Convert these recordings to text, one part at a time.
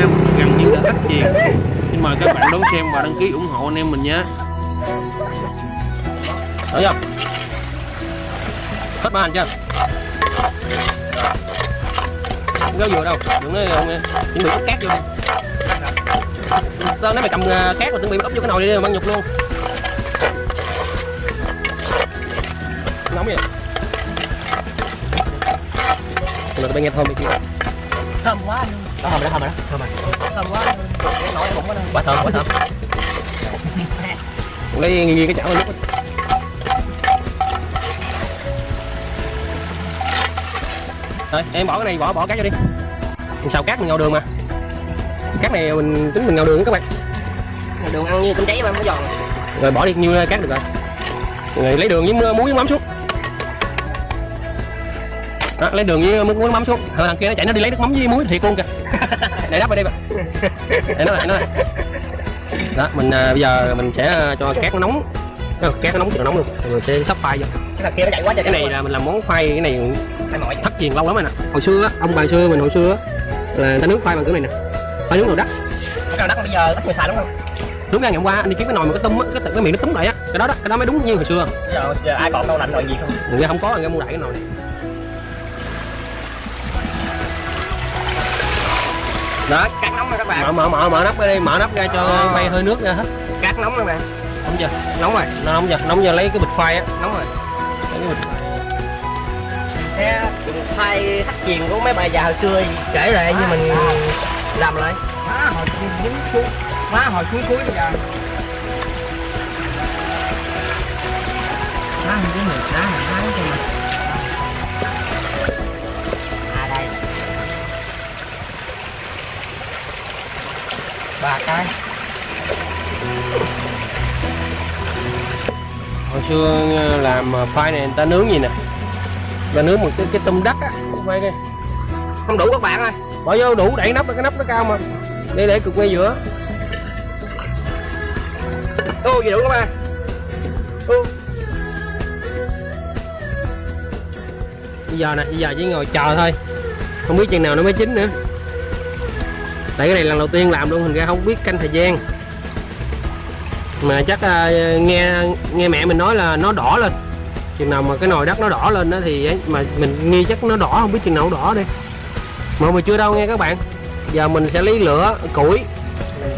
Nam gần như đã thách chiền Xin mời các bạn đón xem và đăng ký ủng hộ anh em mình nhé. Được không? Hết ba hành chưa? Không kéo vừa đâu, đừng nói không nghe Chuẩn bị cát vô đi. Tao nói mày cầm à, cát rồi chuẩn bị úp vô cái nồi đi, mang nhục luôn. Nóng vậy. Rồi tụi nghe thơm đi kia thơm quá anh đó thơm rồi đó, thơm rồi đó, thơm rồi thơm quá. Cái nổi bụng quá nè. Quá thơm, quá thơm. Lấy nghiêng nghiêng cái chảo nước Rồi, em bỏ cái này, bỏ bỏ cát vô đi. Mình xào cát mình ngao đường mà. Cát này mình tính mình ngao đường các bạn. Đường ăn như cơm cháy mà nó giòn. Rồi bỏ đi nhiêu cát được rồi. Rồi lấy đường với muối với mắm xuống đó, lấy đường với muối với mắm xuống. Hồi thằng kia nó chạy nó đi lấy nước mắm với muối thiệt luôn kìa. Để đắp vào đây bạn Để nó lại nó lại. Đó mình à, bây giờ mình sẽ à, cho cát nó nóng. Cát nó nóng thì nó nóng luôn. Rồi mình sẽ sắp khoai vô. Cái thằng kia nó chạy quá trời cái này là mình làm món khoai cái này thất truyền lâu lắm rồi nè. Hồi xưa ông bà xưa mình hồi xưa là người ta nướng khoai bằng cái này nè. Khoai nướng đồ đất cái đất bây giờ ít người xài đúng không? Đúng ra ngày hôm qua anh đi kiếm cái nồi mà cái tôm á cái, cái miệng nó túm lại á. Cái đó đó cái đó mới đúng như hồi xưa. Giờ, giờ ai còn đâu lạnh rồi gì không? Người không có người mua đại cái nồi này đó cắt nóng rồi các bạn. Mở mở mở mở nắp ra đi mở nắp ra cho À. bay hơi nước ra hết. Cắt nóng các bạn. Nóng chưa? Nóng rồi. Nó nóng chưa? Nóng giờ lấy cái bịch khoai á. Nóng rồi. Lấy cái bịch khoai. xe thay thắt truyền của mấy bà già hồi xưa kể lại như mình làm lại. Má hồi dính cuối má hồi cuối cuối bây giờ. Má không dính được má mình hái cho mình ba cái. Hồi xưa ờ, làm khoai này người ta nướng gì nè? Ta nướng một cái cái tôm đất á khoai kia. Không đủ các bạn ơi. Bỏ vô đủ đẩy nắp cái nắp nó cao mà. Để để cực quay giữa. Ô gì đủ các bạn? Ô. Bây giờ nè bây giờ chỉ ngồi chờ thôi. Không biết chừng nào nó mới chín nữa tại cái này lần đầu tiên làm luôn thành ra không biết canh thời gian. Mà chắc à, nghe nghe mẹ mình nói là nó đỏ lên. Chừng nào mà cái nồi đất nó đỏ lên đó thì ấy, mà mình nghi chắc nó đỏ không biết chừng nào đỏ đây mà mà chưa đâu nghe các bạn. Giờ mình sẽ lấy lửa củi.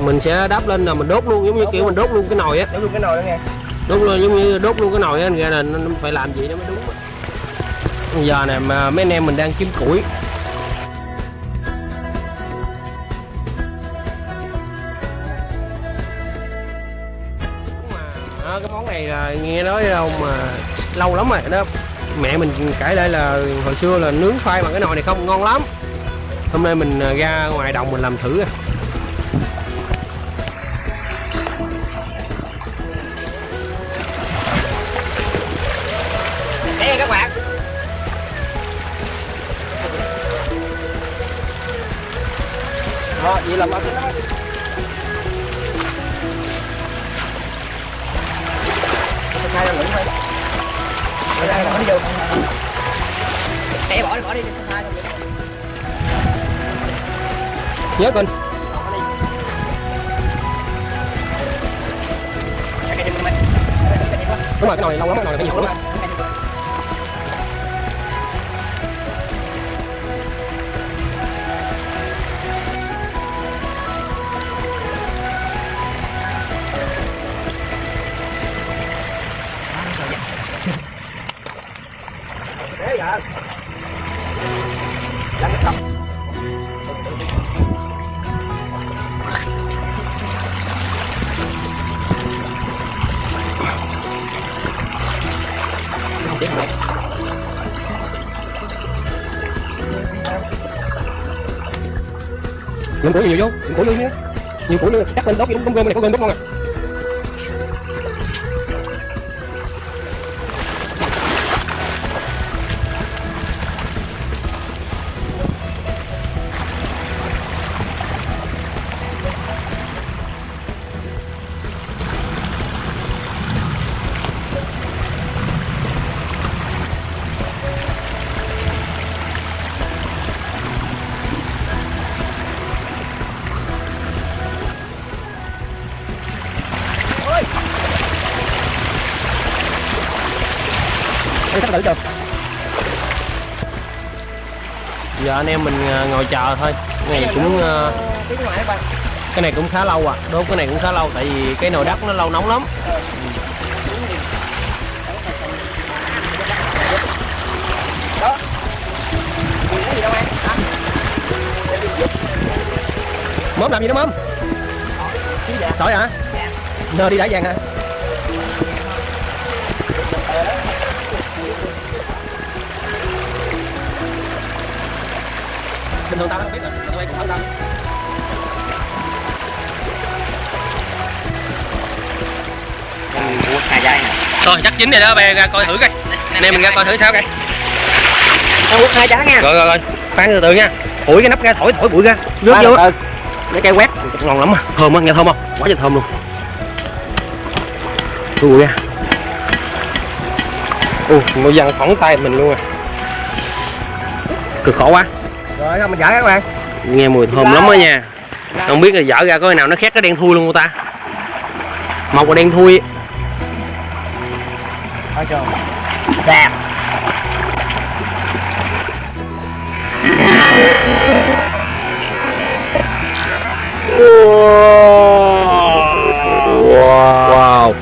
Mình sẽ đắp lên là mình đốt luôn giống như kiểu mình đốt luôn cái nồi á. Để luôn cái nồi đó nghe. Đốt luôn giống như đốt luôn cái nồi á ra là nó phải làm gì nó mới đúng giờ nè mà mấy anh em mình đang kiếm củi này là nghe nói đâu mà à, lâu lắm rồi đó. Mẹ mình kể lại là hồi xưa là nướng khoai bằng cái nồi này không, ngon lắm. Hôm nay mình à, ra ngoài đồng mình làm thử à. đây các bạn. Đó vậy là bỏ đi vô Để bỏ đi bỏ đi trăm lửng nhớ mày đúng rồi cái nồi này lâu lắm cái nồi này phải nhiều lắm tiếp này Dùng củi nhiều vô, dùng củi luôn nhé Nhiều củi luôn. Cắt lên đốt, đốt gom này có cơm đốt ngon à. Đi sắp thử chưa? giờ anh em mình à, ngồi chờ thôi. Cái này cũng à, cái này cũng khá lâu à. Đốt cái này cũng khá lâu, tại vì cái nồi đất nó lâu nóng lắm. Mớm làm gì đó mớm sỏi hả? Nơ đi đá vàng hả bình thường tao không biết rồi. Tao quay cũng không tao Hai dây nè. rồi chắc chín rồi đó bé ra coi thử coi. Anh em mình ra coi thử sao coi. Nó quất hai trái nha. rồi rồi rồi. Khoan từ từ nha. Thổi cái nắp ra thổi thổi bụi ra. Rớt vô. á cái cây quét ngon lắm à. Thơm á nghe thơm không? Quá trời thơm luôn. Thổi bụi ra ui nó văng phỏng tay mình luôn à. Cực khổ quá Rồi không mình dở các bạn. nghe mùi thơm lắm á nha không biết là dở ra có cái nào nó khét cái đen thui luôn không ta một là đen thui? Đẹp. wow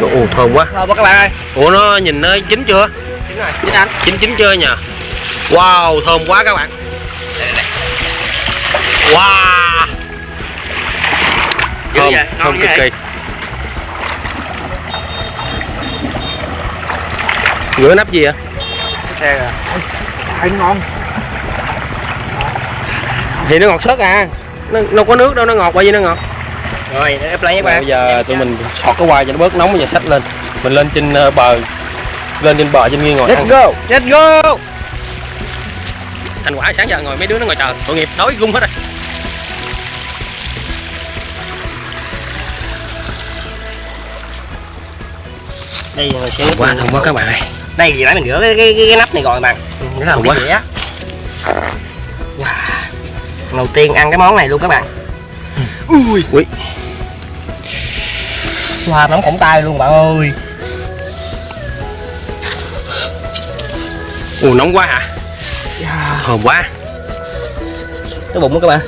ồ thơm quá Thơm quá các bạn ơi. ủa nó nhìn nó chín chưa Chín rồi, chín anh. chín chín chưa nhờ wow thơm quá các bạn wow Dữ thơm vậy, thơm cực vậy. kỳ rửa nắp gì ạ Xe rồi. Thấy ngon. thì nó ngọt sớt à nó nó có nước đâu nó ngọt bao nhiêu nó ngọt Rồi, để play các bây bạn. giờ tụi mình sọt cái quai cho nó bớt nóng và xách lên mình lên trên ờ, bờ lên trên bờ trên nghiêng ngồi ăn Let's go, let's go. thành quả sáng giờ ngồi mấy đứa nó ngồi chờ tội nghiệp đói gung hết rồi Đây người sẽ quá thơm quá các bạn ơi Đây gì nãy mình rửa cái, cái, cái, cái nắp này rồi bạn. Làm Thơm cái á. Wow. Đầu tiên ăn cái món này luôn các bạn. Ui. Ui. Wow, nóng khổng tay luôn bạn ơi. ồ nóng quá hả thơm quá Cái bụng đó các bạn.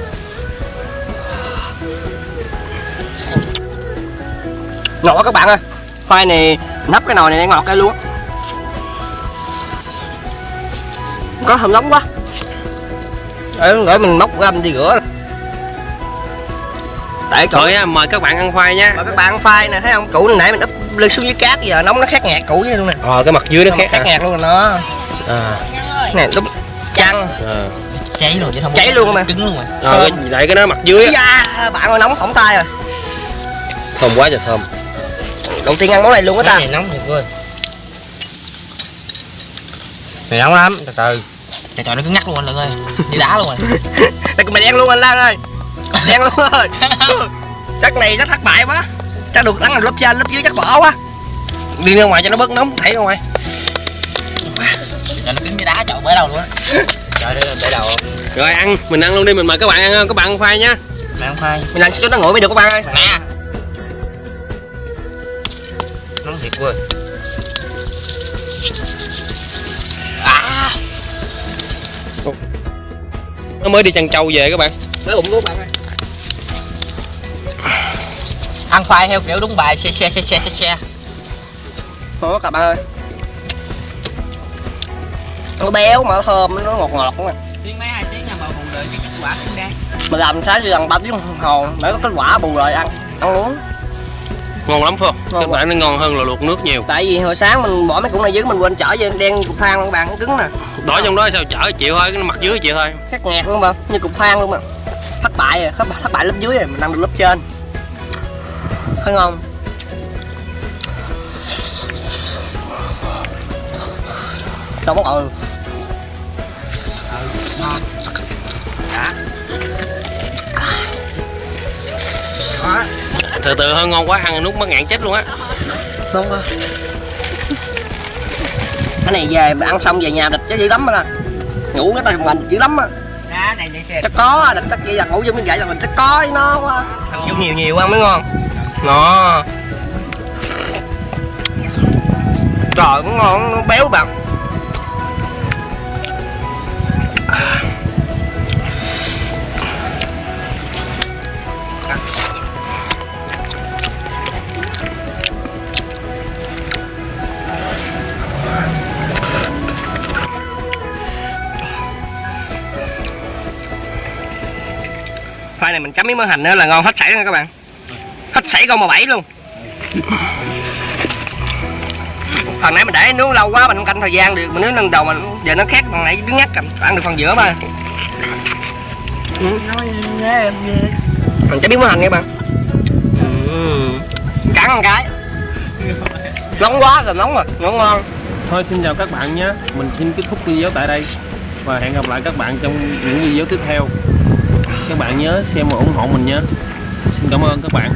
Ngọt quá các bạn ơi. Khoai này nắp cái nồi này ngọt cái luôn. Á. Có hầm nóng quá. Để, để mình móc găm đi rửa. Tại cậu rồi á, mời các bạn ăn khoai nha. Mà các bạn phai nè thấy không? Củ nãy mình úp lên xuống dưới cát giờ nóng nó khét ngạt củ vậy luôn nè. Ờ cái mặt dưới nó khét khét hả? ngạt luôn rồi nó à, nè đúng chăng à. cháy luôn chứ không Cháy luôn mà. cứng luôn mà ờ cái, lại cái nó mặt dưới á. Da bạn ơi nóng phỏng tay rồi. Thơm quá trời thơm đầu tiên ăn món này luôn á ta. Này nóng thiệt luôn. Này nóng lắm từ từ. Trời trời nó cứ ngắt luôn anh lượng ơi. Như đá luôn rồi. Đây mày đen luôn anh Lan ơi. Đen luôn rồi. Chắc này chắc thất bại quá. Chắc được ăn lớp trên lớp dưới chắc bỏ quá. Đi ra ngoài cho nó bớt nóng ra ngoài. Trời nó cứng như đá chọn bể đầu luôn á. Trời ơi bể đầu. Rồi ăn mình ăn luôn đi mình mời các bạn ăn không? Các bạn ăn khoai nha. Mày không phai mình ăn cho nó nguội mới được các bạn ơi. Nè thiệt quá à. Nó mới đi chăn trâu về các bạn. Cái bụng các bạn ơi. Ăn phai theo kiểu đúng bài xe xe xe xe xe xe. Thôi các bạn ơi. Nó béo mà nó thơm nó ngọt ngọt không tiếng mấy hai tiếng nha mà hùng đợi cái kết quả xứng đáng. Mình làm sáng chứ gần ba tiếng đồng hồ để có kết quả bù rồi ăn ăn uống ngon lắm không? Ngon các bạn nó ngon hơn là luộc nước nhiều. Tại vì hồi sáng mình bỏ mấy củ này dưới mình quên chở về đen cục than luôn bạn cứng nè. Đói trong đó sao chở chịu thôi cái mặt dưới chịu thôi. Khét ngạt luôn mà như cục than luôn mà. Thất bại rồi thất, thất bại lớp dưới rồi mình ăn được lớp trên. Thấy ngon. Đâu món ừ từ từ hơi ngon quá ăn nút mất ngạn chết luôn á. Ngon quá cái này về mà ăn xong về nhà địch chứ dữ lắm á ngủ cái tay mình dữ lắm á. Chắc có địch chắc vậy là ngủ vô miếng vậy là mình chắc có với nó quá ăn nhiều nhiều ăn mới ngon. Nó trời nó ngon nó béo bạn này mình chấm miếng mỡ hành nữa là ngon hết sảy luôn nha các bạn. Hết sảy con bò bảy luôn. Phần nãy mình để nướng lâu quá mình không canh thời gian được. Mình nướng lần đầu mà giờ nó khét phần nãy đứng nhắc ăn được phần giữa mà. Mình chấm miếng mỡ hành nha các bạn. Ừ. Cắn một cái. Nóng quá rồi nóng rồi, ngon ngon. Thôi xin chào các bạn nhé. Mình xin kết thúc video tại đây và hẹn gặp lại các bạn trong những video tiếp theo các bạn nhớ xem và ủng hộ mình nhé. Xin cảm ơn các bạn.